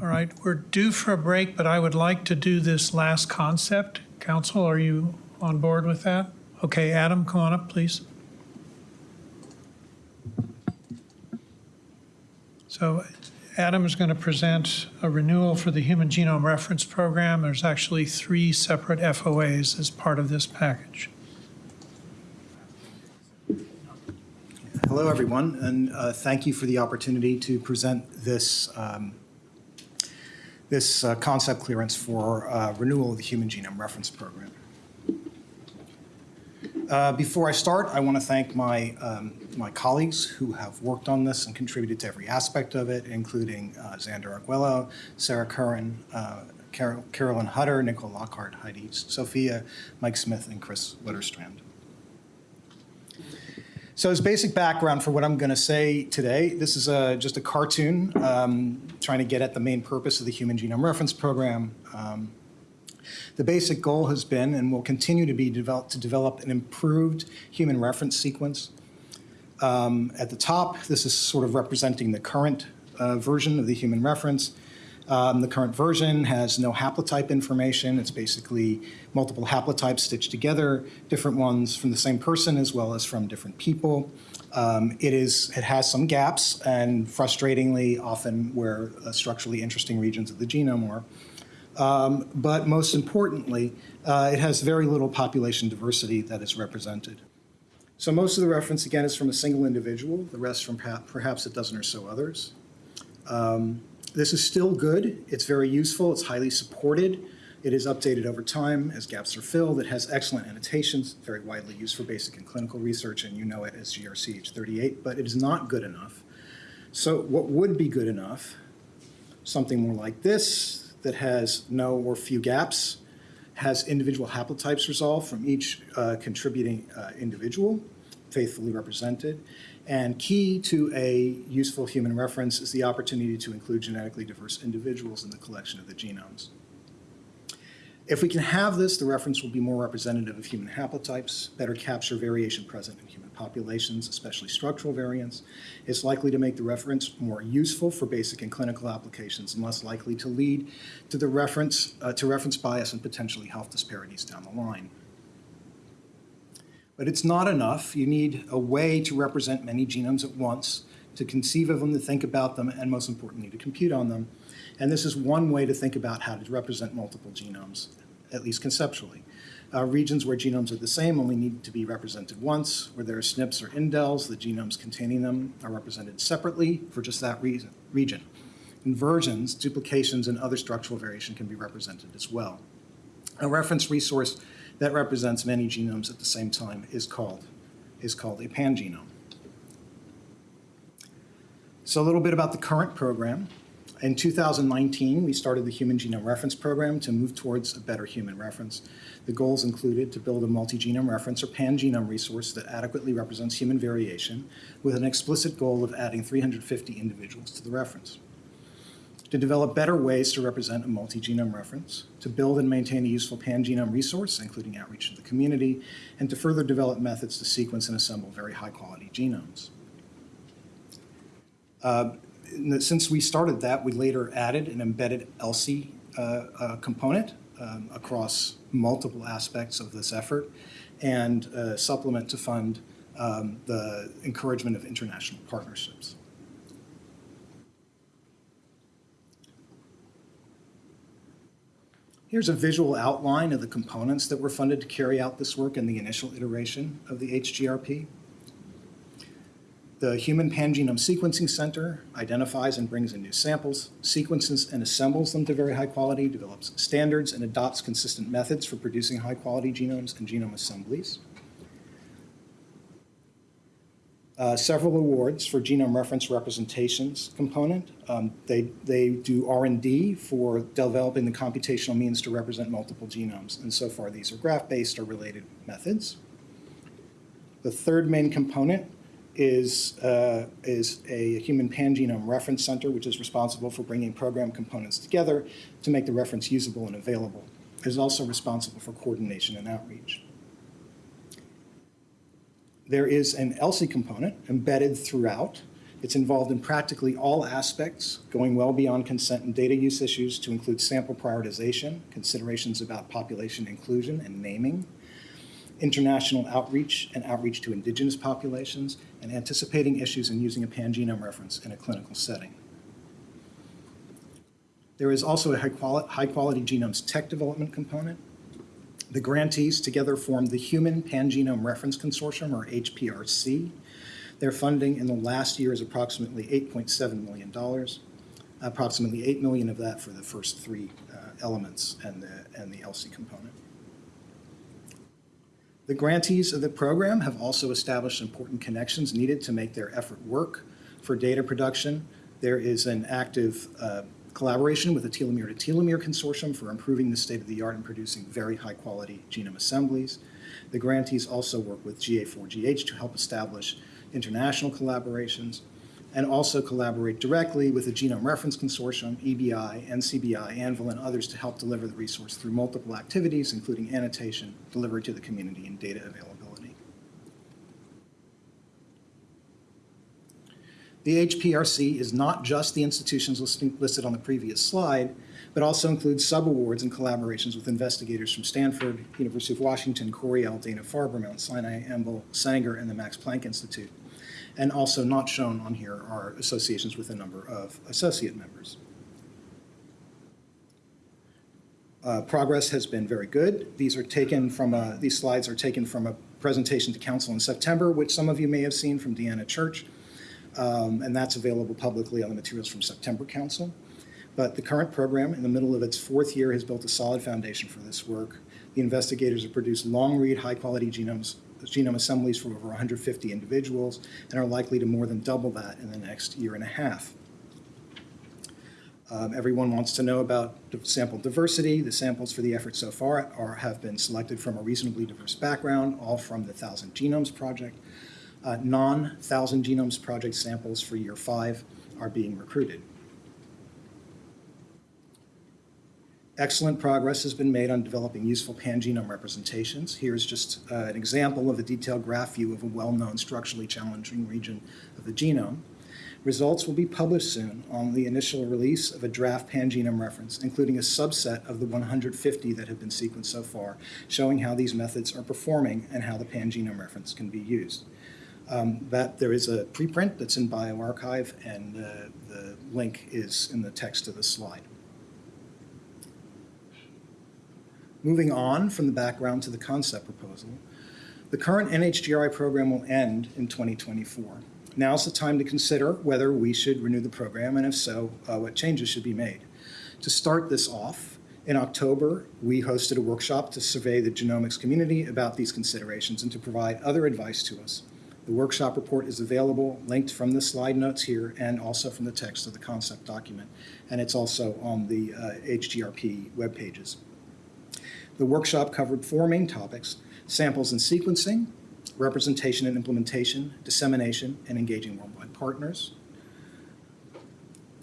All right, we're due for a break, but I would like to do this last concept. Council, are you on board with that? Okay, Adam, come on up, please. So Adam is going to present a renewal for the Human Genome Reference Program. There's actually three separate FOAs as part of this package. Hello, everyone, and uh, thank you for the opportunity to present this, um, this uh, concept clearance for uh, renewal of the Human Genome Reference Program. Uh, Before I start, I want to thank my, um, my colleagues who have worked on this and contributed to every aspect of it, including uh, Xander Arguello, Sarah Curran, uh, Carol- Carolyn Hutter, Nicole Lockhart, Heidi Sophia, Mike Smith, and Chris Witterstrand. So as basic background for what I'm going to say today, this is a, just a cartoon um, trying to get at the main purpose of the Human Genome Reference Program. Um, the basic goal has been and will continue to be developed to develop an improved human reference sequence. Um, at the top, this is sort of representing the current uh, version of the human reference. Um, the current version has no haplotype information. It's basically multiple haplotypes stitched together, different ones from the same person as well as from different people. Um, it is it has some gaps and frustratingly often where uh, structurally interesting regions of the genome are. Um, but most importantly, uh, it has very little population diversity that is represented. So most of the reference, again, is from a single individual, the rest from perhaps a dozen or so others. Um, This is still good. It's very useful. It's highly supported. It is updated over time as gaps are filled. It has excellent annotations, very widely used for basic and clinical research, and you know it as GRCH 38, but it is not good enough. So what would be good enough? Something more like this, that has no or few gaps, has individual haplotypes resolved from each uh, contributing uh, individual, faithfully represented. And key to a useful human reference is the opportunity to include genetically diverse individuals in the collection of the genomes. If we can have this, the reference will be more representative of human haplotypes, better capture variation present in human populations, especially structural variants. It's likely to make the reference more useful for basic and clinical applications and less likely to lead to the reference, uh, to reference bias and potentially health disparities down the line. But it's not enough. You need a way to represent many genomes at once, to conceive of them, to think about them, and most importantly, to compute on them. And this is one way to think about how to represent multiple genomes, at least conceptually. Uh, regions where genomes are the same only need to be represented once. Where there are SNPs or indels, the genomes containing them are represented separately for just that reason, region. Inversions, duplications, and other structural variation can be represented as well. A reference resource that represents many genomes at the same time is called, is called a pangenome. So a little bit about the current program. In 2019, we started the Human Genome Reference Program to move towards a better human reference. The goals included to build a multi-genome reference or pangenome resource that adequately represents human variation with an explicit goal of adding 350 individuals to the reference. To develop better ways to represent a multi-genome reference, to build and maintain a useful pangenome resource, including outreach to the community, and to further develop methods to sequence and assemble very high-quality genomes. Uh, since we started that, we later added an embedded ELSI uh, uh, component um, across multiple aspects of this effort and a supplement to fund um, the encouragement of international partnerships. Here's a visual outline of the components that were funded to carry out this work in the initial iteration of the HGRP. The Human Pangenome Sequencing Center identifies and brings in new samples, sequences and assembles them to very high quality, develops standards and adopts consistent methods for producing high quality genomes and genome assemblies. Uh, several awards for genome reference representations component. Um, they, they do R&D for developing the computational means to represent multiple genomes. And so far, these are graph-based or related methods. The third main component is, uh, is a human pangenome reference center, which is responsible for bringing program components together to make the reference usable and available. It is also responsible for coordination and outreach. There is an ELSI component embedded throughout It's involved in practically all aspects, going well beyond consent and data use issues to include sample prioritization, considerations about population inclusion and naming, international outreach and outreach to indigenous populations, and anticipating issues in using a pangenome reference in a clinical setting. There is also a high-quality high-quality genomes tech development component. The grantees together form the Human Pangenome Reference Consortium, or HPRC. Their funding in the last year is approximately $8.7 million, approximately 8 million of that for the first three uh, elements and the, and the ELSI component. The grantees of the program have also established important connections needed to make their effort work. For data production, there is an active uh, collaboration with the Telomere to Telomere Consortium for improving the state of the art in producing very high-quality genome assemblies. The grantees also work with GA4GH to help establish international collaborations and also collaborate directly with the Genome Reference Consortium, EBI, NCBI, Anvil, and others to help deliver the resource through multiple activities, including annotation, delivery to the community, and data availability. The HPRC is not just the institutions listed on the previous slide, but also includes subawards and collaborations with investigators from Stanford, University of Washington, Cornell, Dana-Farber, Mount Sinai, Anvil, Sanger, and the Max Planck Institute. And also not shown on here are associations with a number of associate members. Uh, Progress has been very good. These are taken from, a- these slides are taken from a presentation to council in September, which some of you may have seen from Deanna Church. Um, And that's available publicly on the materials from September council. But the current program, in the middle of its fourth year, has built a solid foundation for this work. The investigators have produced long-read, high-quality genomes, genome assemblies from over 150 individuals and are likely to more than double that in the next year and a half. Um, Everyone wants to know about sample diversity. The samples for the effort so far are, have been selected from a reasonably diverse background, all from the Thousand Genomes Project. Uh, Non-Thousand Genomes Project samples for year five are being recruited. Excellent progress has been made on developing useful pangenome representations. Here's just uh, an example of a detailed graph view of a well-known structurally challenging region of the genome. Results will be published soon on the initial release of a draft pangenome reference, including a subset of the 150 that have been sequenced so far, showing how these methods are performing and how the pangenome reference can be used. Um, That, there is a preprint that's in bioRxiv and uh, the link is in the text of the slide. Moving on from the background to the concept proposal, the current NHGRI program will end in 2024. Now's the time to consider whether we should renew the program, and if so, uh, what changes should be made. To start this off, in October, we hosted a workshop to survey the genomics community about these considerations and to provide other advice to us. The workshop report is available, linked from the slide notes here and also from the text of the concept document, and it's also on the uh, HGRP web pages. The workshop covered four main topics, samples and sequencing, representation and implementation, dissemination, and engaging worldwide partners.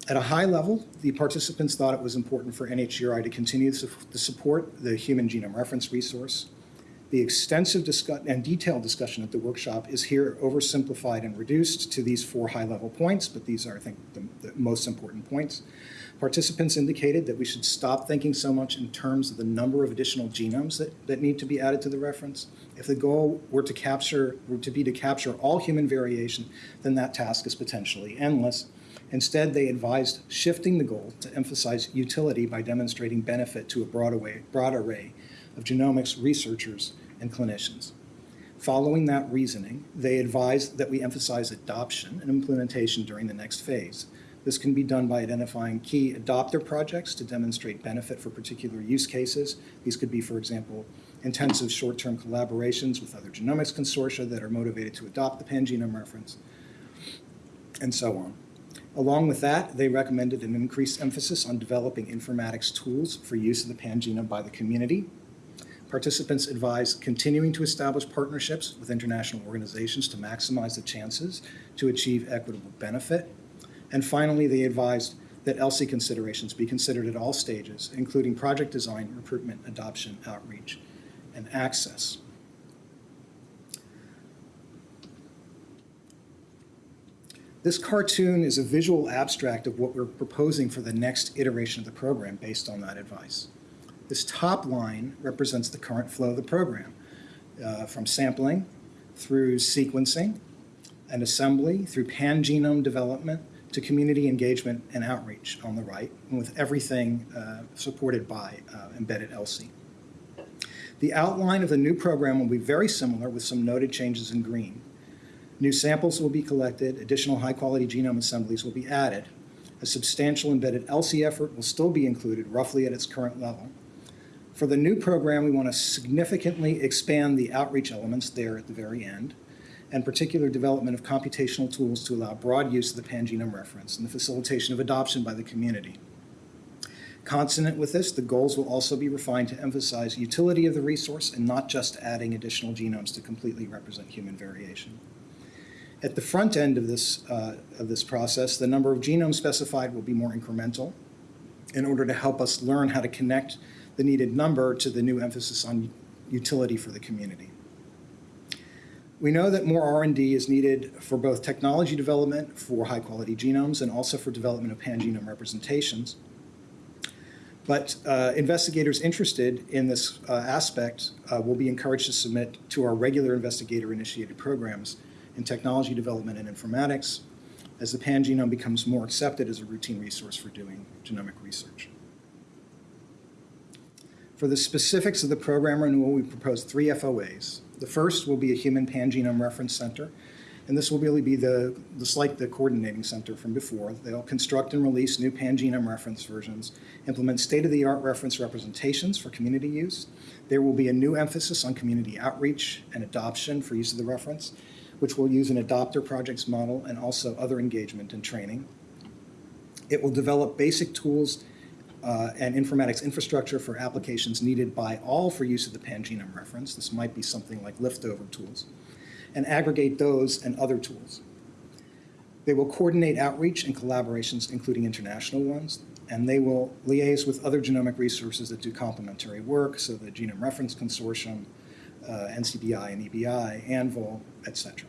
At a high level, the participants thought it was important for NHGRI to continue to to support the Human Genome Reference resource. The extensive and detailed discussion at the workshop is here oversimplified and reduced to these four high-level points, but these are, I think, the, the most important points. Participants indicated that we should stop thinking so much in terms of the number of additional genomes that, that need to be added to the reference. If the goal were to capture, were to be to capture all human variation, then that task is potentially endless. Instead, they advised shifting the goal to emphasize utility by demonstrating benefit to a broad array, broad array of genomics researchers and clinicians. Following that reasoning, they advised that we emphasize adoption and implementation during the next phase. This can be done by identifying key adopter projects to demonstrate benefit for particular use cases. These could be, for example, intensive short-term collaborations with other genomics consortia that are motivated to adopt the pangenome reference, and so on. Along with that, they recommended an increased emphasis on developing informatics tools for use of the pangenome by the community. Participants advised continuing to establish partnerships with international organizations to maximize the chances to achieve equitable benefit. And finally, they advised that ELSI considerations be considered at all stages, including project design, recruitment, adoption, outreach, and access. This cartoon is a visual abstract of what we're proposing for the next iteration of the program based on that advice. This top line represents the current flow of the program, uh, from sampling through sequencing and assembly, through pangenome development, to community engagement and outreach on the right, and with everything uh, supported by uh, embedded ELSI. The outline of the new program will be very similar with some noted changes in green. New samples will be collected, additional high-quality genome assemblies will be added. A substantial embedded ELSI effort will still be included roughly at its current level. For the new program, we want to significantly expand the outreach elements there at the very end, and particular development of computational tools to allow broad use of the pangenome reference and the facilitation of adoption by the community. Consonant with this, the goals will also be refined to emphasize utility of the resource and not just adding additional genomes to completely represent human variation. At the front end of this, uh, of this process, the number of genomes specified will be more incremental in order to help us learn how to connect the needed number to the new emphasis on utility for the community. We know that more R&D is needed for both technology development for high-quality genomes and also for development of pangenome representations. But uh, investigators interested in this uh, aspect uh, will be encouraged to submit to our regular investigator-initiated programs in technology development and informatics as the pangenome becomes more accepted as a routine resource for doing genomic research. For the specifics of the program renewal, we propose three FOAs. The first will be a Human Pangenome Reference Center, and this will really be the, just like the coordinating center from before. They'll construct and release new pangenome reference versions, implement state-of-the-art reference representations for community use. There will be a new emphasis on community outreach and adoption for use of the reference, which will use an adopter projects model and also other engagement and training. It will develop basic tools uh, and informatics infrastructure for applications needed by all for use of the pangenome reference. This might be something like liftover tools and aggregate those and other tools. They will coordinate outreach and collaborations, including international ones, and they will liaise with other genomic resources that do complementary work, so the Genome Reference Consortium, uh, NCBI and EBI, ANVIL, et cetera.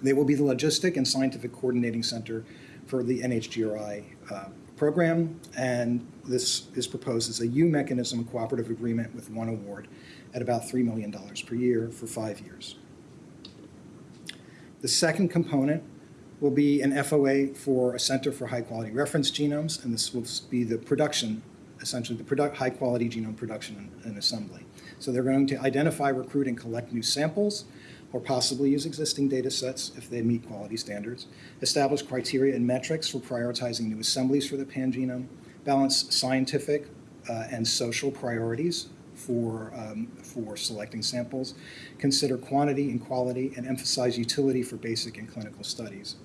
They will be the logistic and scientific coordinating center for the NHGRI uh, program, and this is proposed as a U mechanism cooperative agreement with one award at about $3 million per year for five years. The second component will be an FOA for a Center for High Quality Reference Genomes, and this will be the production, essentially the product, high quality genome production and, and assembly. So they're going to identify, recruit, and collect new samples, or possibly use existing data sets if they meet quality standards, establish criteria and metrics for prioritizing new assemblies for the pangenome, balance scientific uh, and social priorities for, um, for selecting samples, consider quantity and quality, and emphasize utility for basic and clinical studies.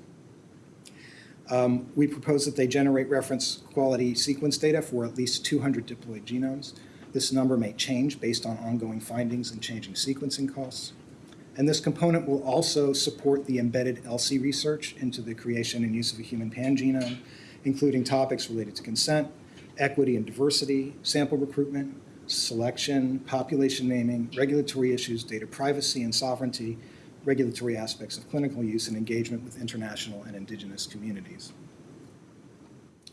Um, we propose that they generate reference quality sequence data for at least 200 diploid genomes. This number may change based on ongoing findings and changing sequencing costs. And this component will also support the embedded ELSI research into the creation and use of a human pangenome, including topics related to consent, equity and diversity, sample recruitment, selection, population naming, regulatory issues, data privacy and sovereignty, regulatory aspects of clinical use, and engagement with international and indigenous communities.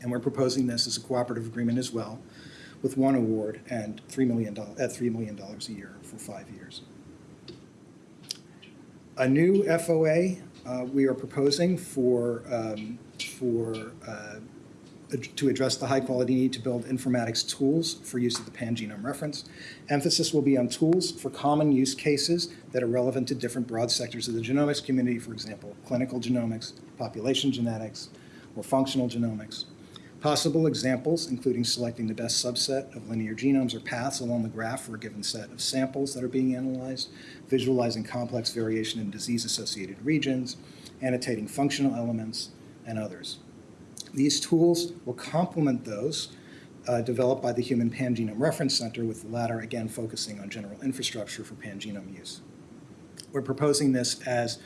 And we're proposing this as a cooperative agreement as well, with one award and $3 million, at uh, $3 million a year for five years. A new FOA uh, we are proposing for, um, for uh, to address the high quality need to build informatics tools for use of the pangenome reference. Emphasis will be on tools for common use cases that are relevant to different broad sectors of the genomics community, for example, clinical genomics, population genetics, or functional genomics. Possible examples, including selecting the best subset of linear genomes or paths along the graph for a given set of samples that are being analyzed, visualizing complex variation in disease-associated regions, annotating functional elements, and others. These tools will complement those uh, developed by the Human Pangenome Reference Center, with the latter again focusing on general infrastructure for pangenome use. We're proposing this as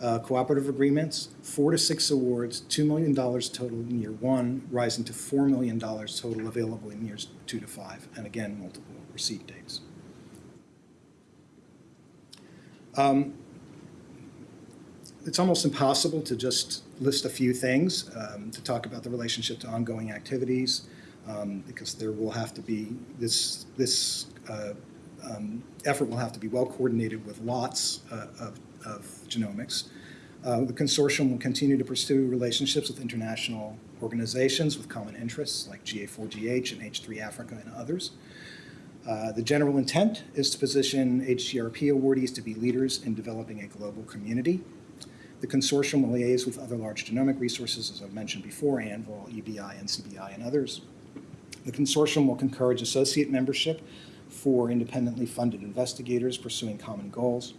uh, cooperative agreements, four to six awards, $2 million total in year one, rising to $4 million total available in years two to five, and again, multiple receipt dates. Um, it's almost impossible to just list a few things, um, to talk about the relationship to ongoing activities, um, because there will have to be, this, this uh, um, effort will have to be well coordinated with lots uh, of, of genomics. Uh, The consortium will continue to pursue relationships with international organizations with common interests like GA4GH and H3 Africa and others. Uh, The general intent is to position HGRP awardees to be leaders in developing a global community. The consortium will liaise with other large genomic resources, as I've mentioned before, Anvil, EBI, NCBI, and others. The consortium will encourage associate membership for independently funded investigators pursuing common goals.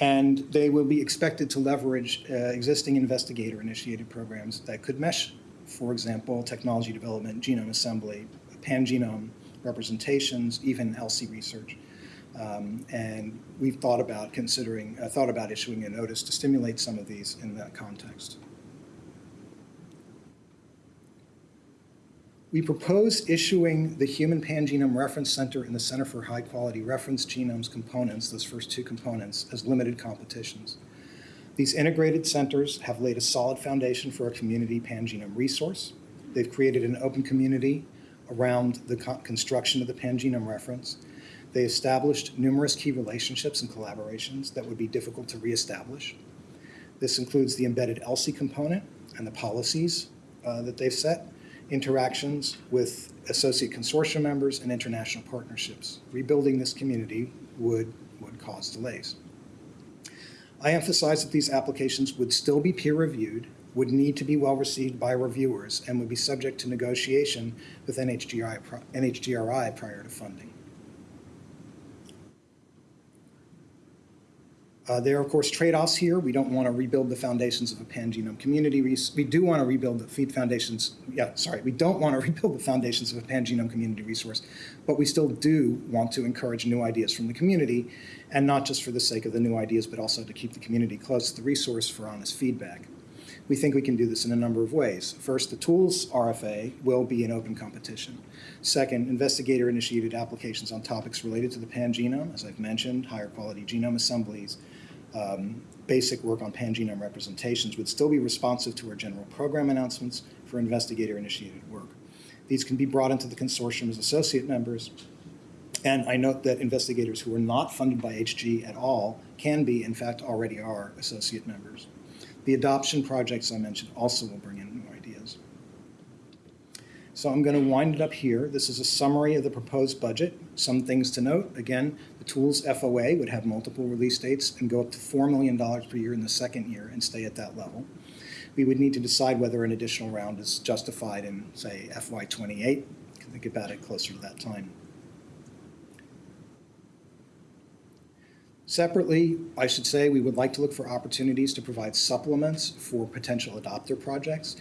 And they will be expected to leverage uh, existing investigator-initiated programs that could mesh, for example, technology development, genome assembly, pangenome representations, even ELSI research. Um, And we've thought about considering, uh, thought about issuing a notice to stimulate some of these in that context. We propose issuing the Human Pangenome Reference Center and the Center for High Quality Reference Genomes components, those first two components, as limited competitions. These integrated centers have laid a solid foundation for a community pangenome resource. They've created an open community around the co- construction of the pangenome reference. They established numerous key relationships and collaborations that would be difficult to reestablish. This includes the embedded ELSI component and the policies uh, that they've set, interactions with associate consortium members and international partnerships. Rebuilding this community would, would cause delays. I emphasize that these applications would still be peer-reviewed, would need to be well-received by reviewers, and would be subject to negotiation with NHGRI, NHGRI prior to funding. Uh, There are, of course, trade-offs here. We don't want to rebuild the foundations of a pangenome community. res- We do want to rebuild the feed foundations, yeah, sorry, we don't want to rebuild the foundations of a pangenome community resource, but we still do want to encourage new ideas from the community, and not just for the sake of the new ideas, but also to keep the community close to the resource for honest feedback. We think we can do this in a number of ways. First, the tools RFA will be an open competition. Second, investigator-initiated applications on topics related to the pangenome, as I've mentioned, higher quality genome assemblies, um, basic work on pangenome representations would still be responsive to our general program announcements for investigator-initiated work. These can be brought into the consortium as associate members, and I note that investigators who are not funded by HG at all can be, in fact, already are associate members. The adoption projects I mentioned also will bring in. So I'm going to wind it up here. This is a summary of the proposed budget. Some things to note. Again, the tools FOA would have multiple release dates and go up to $4 million per year in the second year and stay at that level. We would need to decide whether an additional round is justified in, say, FY '28. Think about it closer to that time. Separately, I should say, we would like to look for opportunities to provide supplements for potential adopter projects.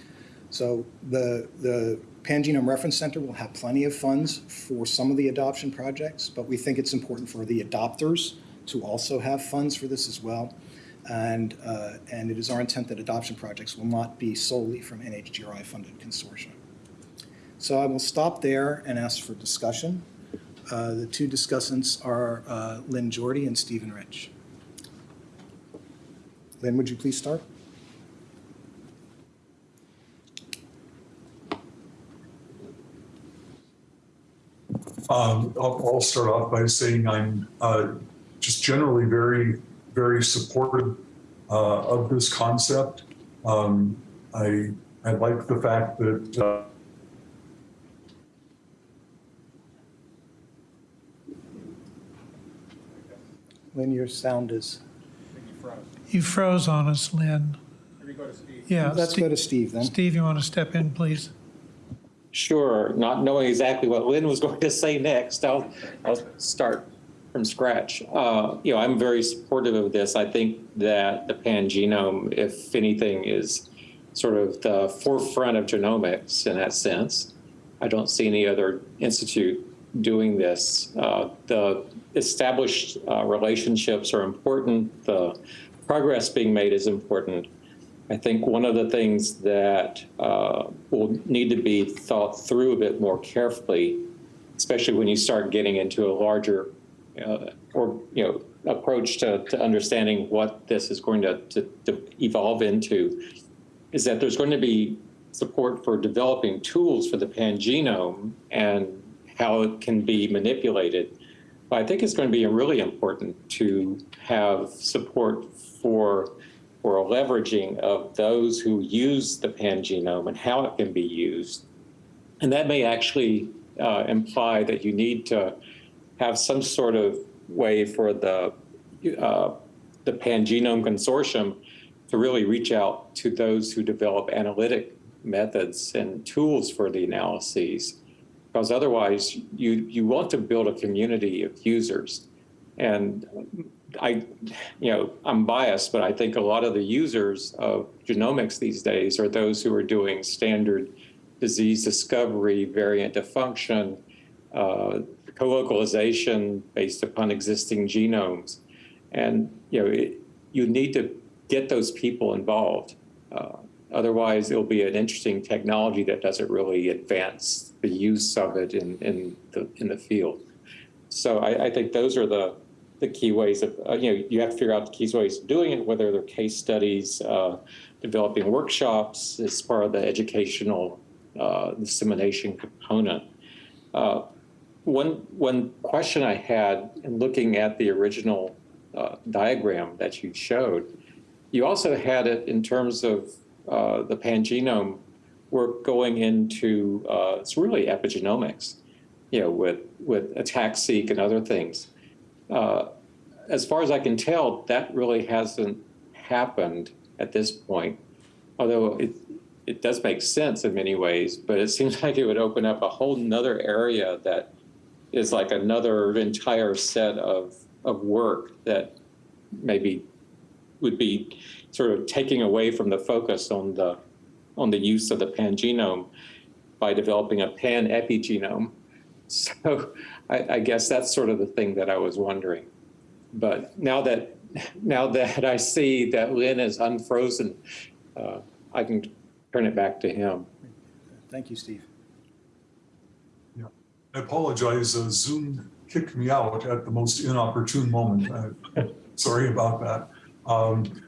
So the, the Pangenome Reference Center will have plenty of funds for some of the adoption projects, but we think it's important for the adopters to also have funds for this as well. And, uh, and it is our intent that adoption projects will not be solely from NHGRI-funded consortia. So I will stop there and ask for discussion. Uh, The two discussants are uh, Lynn Jorde and Stephen Rich. Lynn, would you please start? Um, I'll, I'll start off by saying I'm uh, just generally very, very supportive uh, of this concept. Um, I, I like the fact that uh, Lynn, your sound is, You froze on us, Lynn. Yeah. let's Ste- go to Steve then. Steve, you want to step in, please? Sure, not knowing exactly what Lynn was going to say next, I'll, I'll start from scratch. Uh, you know, I'm very supportive of this. I think that the pangenome, if anything, is sort of the forefront of genomics in that sense. I don't see any other institute doing this. Uh, the established uh, relationships are important. The progress being made is important. I think one of the things that uh, will need to be thought through a bit more carefully, especially when you start getting into a larger uh, or you know approach to, to understanding what this is going to, to, to evolve into is that there's going to be support for developing tools for the pangenome and how it can be manipulated. But I think it's going to be really important to have support for, for a leveraging of those who use the pangenome and how it can be used. And that may actually uh, imply that you need to have some sort of way for the, uh, the Pangenome Consortium to really reach out to those who develop analytic methods and tools for the analyses. Because otherwise, you, you want to build a community of users. And I, you know, I'm biased, but I think a lot of the users of genomics these days are those who are doing standard disease discovery, variant of function, uh, co-localization based upon existing genomes. And, you know, it, you need to get those people involved. Uh, otherwise, it'll be an interesting technology that doesn't really advance the use of it in, in, the, in the field. So I, I think those are the, the key ways of, uh, you know, you have to figure out the key ways of doing it, whether they're case studies, uh, developing workshops as part of the educational uh, dissemination component. Uh, one, one question I had in looking at the original uh, diagram that you showed, you also had it in terms of uh, the pangenome work going into, it's really epigenomics, you know, with, with ATAC-seq and other things. Uh, as far as I can tell, that really hasn't happened at this point, although it, it does make sense in many ways, but it seems like it would open up a whole nother area that is like another entire set of, of work that maybe would be sort of taking away from the focus on the, on the use of the pangenome by developing a pan epigenome. So I, I guess that's sort of the thing that I was wondering. But now that, now that I see that Lynn is unfrozen, uh, I can turn it back to him. Thank you, Steve. Yeah. I apologize, uh, Zoom kicked me out at the most inopportune moment. Uh, Sorry about that. Um,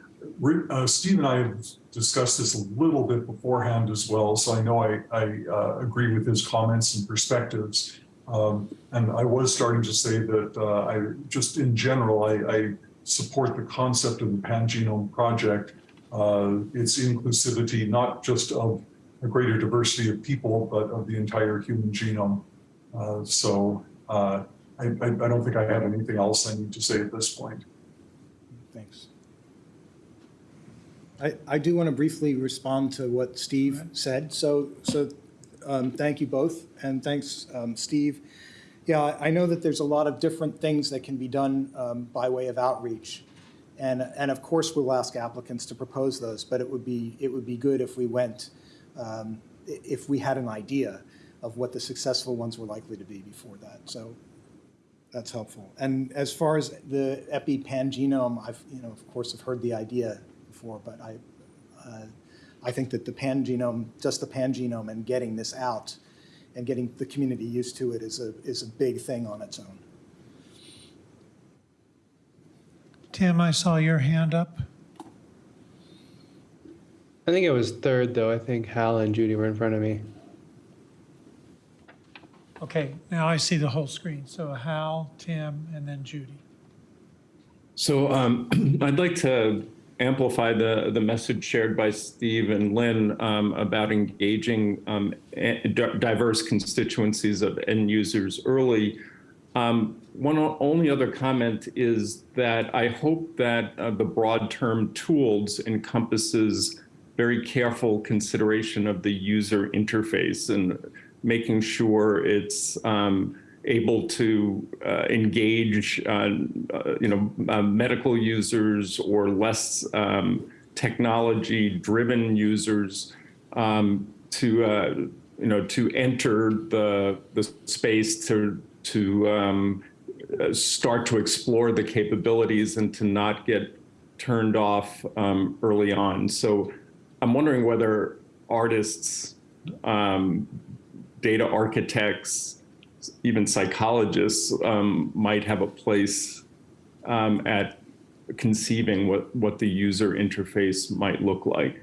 uh, Steve and I have discussed this a little bit beforehand as well, so I know I, I uh, agree with his comments and perspectives. Um, And I was starting to say that uh, I, just in general, I, I support the concept of the Pangenome Project, uh, its inclusivity, not just of a greater diversity of people, but of the entire human genome. Uh, So uh, I, I I don't think I have anything else I need to say at this point. Thanks. I, I do want to briefly respond to what Steve said. So, so um, thank you both, and thanks, um, Steve. Yeah, I know that there's a lot of different things that can be done um, by way of outreach. And, and of course, we'll ask applicants to propose those, but it would be, it would be good if we went, um, if we had an idea of what the successful ones were likely to be before that. So that's helpful. And as far as the epi-pangenome, I've, you know, of course, have heard the idea before, but I, uh, I think that the pangenome, just the pangenome and getting this out and getting the community used to it is a, is a big thing on its own. Tim, I saw your hand up. I think it was third, though. I think Hal and Judy were in front of me. Okay, now I see the whole screen. So Hal, Tim, and then Judy. So um, I'd like to amplify the, the message shared by Steve and Lynn um, about engaging um, diverse constituencies of end users early. Um, one only other comment is that I hope that uh, the broad term tools encompasses very careful consideration of the user interface and making sure it's um, able to uh, engage, uh, uh, you know, uh, medical users or less um, technology-driven users um, to, uh, you know, to enter the the space to to um, start to explore the capabilities and to not get turned off um, early on. So I'm wondering whether artists, um, data architects, even psychologists um, might have a place um, at conceiving what, what the user interface might look like.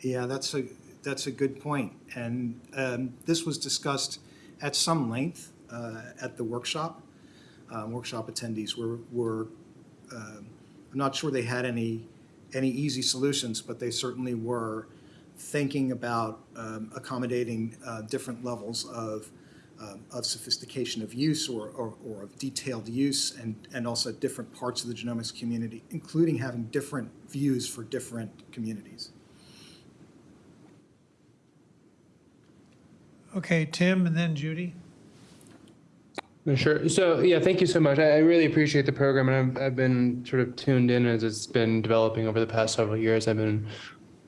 Yeah, that's a, that's a good point. And um, this was discussed at some length uh, at the workshop. Uh, Workshop attendees were, were, um, I'm not sure they had any, any easy solutions, but they certainly were thinking about um, accommodating uh, different levels of, um, of sophistication of use or, or or of detailed use and, and also different parts of the genomics community, including having different views for different communities. Okay, Tim, and then Judy. Sure. So yeah, thank you so much. I, I really appreciate the program, and I've, I've been sort of tuned in as it's been developing over the past several years. I've been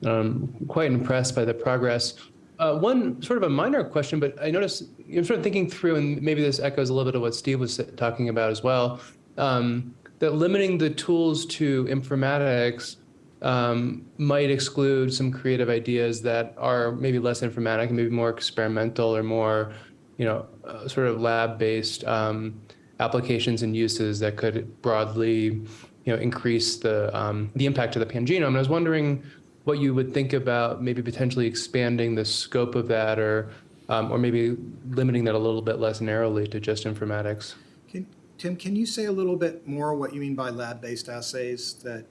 um, quite impressed by the progress. Uh, one sort of a minor question, but I noticed I'm sort of thinking through, and maybe this echoes a little bit of what Steve was talking about as well. Um, that limiting the tools to informatics um, might exclude some creative ideas that are maybe less informatic maybe more experimental or more, you know, uh, sort of lab-based um, applications and uses that could broadly, you know, increase the um, the impact of the pangenome. And I was wondering what you would think about maybe potentially expanding the scope of that, or um, or maybe limiting that a little bit less narrowly to just informatics. Can, Tim, can you say a little bit more what you mean by lab-based assays that,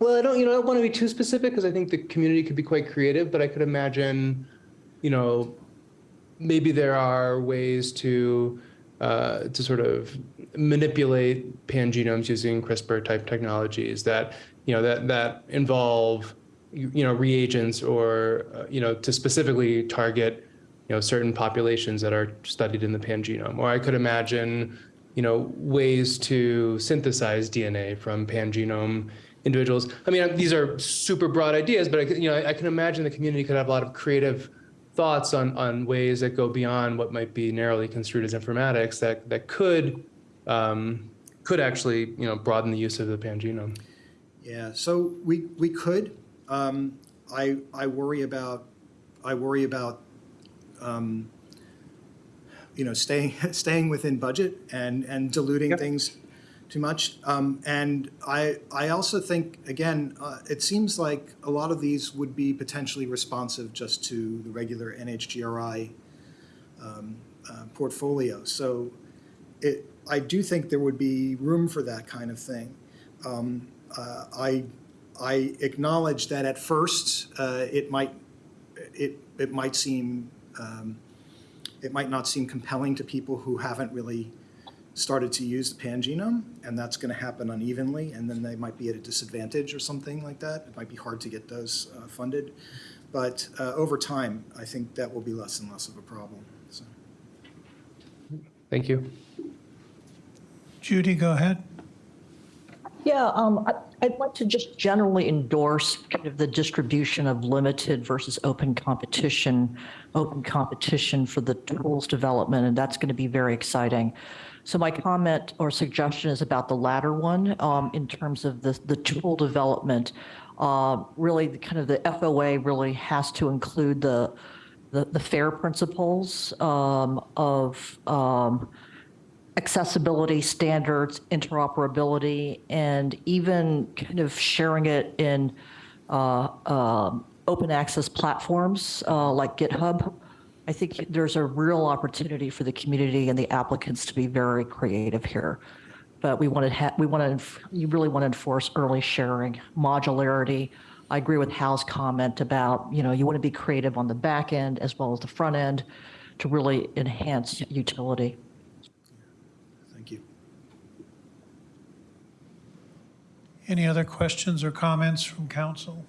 Well, I don't, you know, I don't want to be too specific because I think the community could be quite creative, but I could imagine, you know, maybe there are ways to uh, to sort of manipulate pangenomes using CRISPR type technologies that you know that that involve you, know reagents or uh, you know to specifically target you know certain populations that are studied in the pangenome. Or I could imagine you know ways to synthesize DNA from pangenome individuals. I mean, these are super broad ideas, but I, you know, I, I can imagine the community could have a lot of creative thoughts on on ways that go beyond what might be narrowly construed as informatics that that could um, could actually you know broaden the use of the pangenome. Yeah, so we, we could. Um, I, I worry about, I worry about, um, you know, staying, staying within budget and, and diluting things too much. Um, And I, I also think, again, uh, it seems like a lot of these would be potentially responsive just to the regular NHGRI um, uh, portfolio. So it, I do think there would be room for that kind of thing. Um, uh, I, I acknowledge that at first, uh, it might, it, it might seem, um, it might not seem compelling to people who haven't really started to use the pangenome, and that's going to happen unevenly, and then they might be at a disadvantage or something like that. It might be hard to get those uh, funded. But uh, over time, I think that will be less and less of a problem, so. Thank you. Judy, go ahead. Yeah, um, I- I'd like to just generally endorse kind of the distribution of limited versus open competition, open competition for the tools development, and that's going to be very exciting. So my comment or suggestion is about the latter one, um, in terms of the, the tool development. Uh, Really, the kind of the FOA really has to include the, the the FAIR principles um, of um, accessibility standards, interoperability, and even kind of sharing it in uh, um, open access platforms uh, like GitHub. I think there's a real opportunity for the community and the applicants to be very creative here. But we want to we want to you really want to enforce early sharing, modularity. I agree with Hal's comment about you know you want to be creative on the back end as well as the front end to really enhance utility. Thank you. Any other questions or comments from council?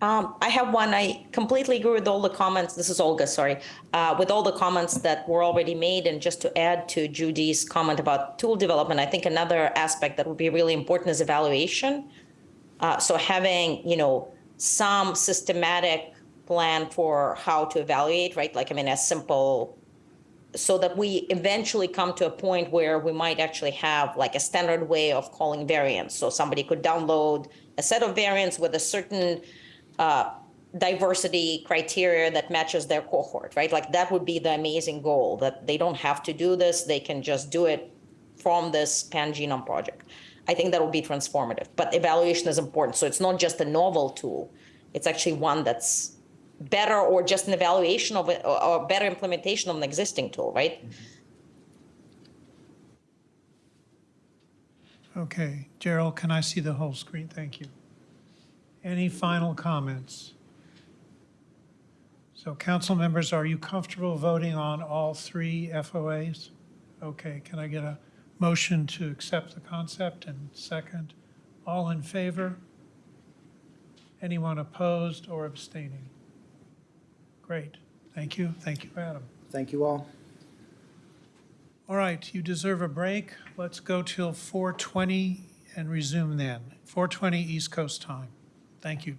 Um, I have one. I completely agree with all the comments. This is Olga, sorry. Uh, with all the comments that were already made, and just to add to Judy's comment about tool development, I think another aspect that would be really important is evaluation. Uh, so having, you know, some systematic plan for how to evaluate, right? Like, I mean, as simple so that we eventually come to a point where we might actually have like a standard way of calling variants. So somebody could download a set of variants with a certain uh, diversity criteria that matches their cohort, right? Like that would be the amazing goal that they don't have to do this, they can just do it from this pan genome project. I think that will be transformative, but evaluation is important. So it's not just a novel tool, it's actually one that's better or just an evaluation of it or, better implementation of an existing tool, right? Mm-hmm. Okay, Gerald, can I see the whole screen? Thank you. Any final comments? So council members, are you comfortable voting on all three FOAs? Okay, can I get a motion to accept the concept and second? All in favor? Anyone opposed or abstaining? Great, thank you, thank you, Adam. Thank you all. All right, you deserve a break. Let's go till 4:20 and resume then. 4:20 East Coast time. Thank you.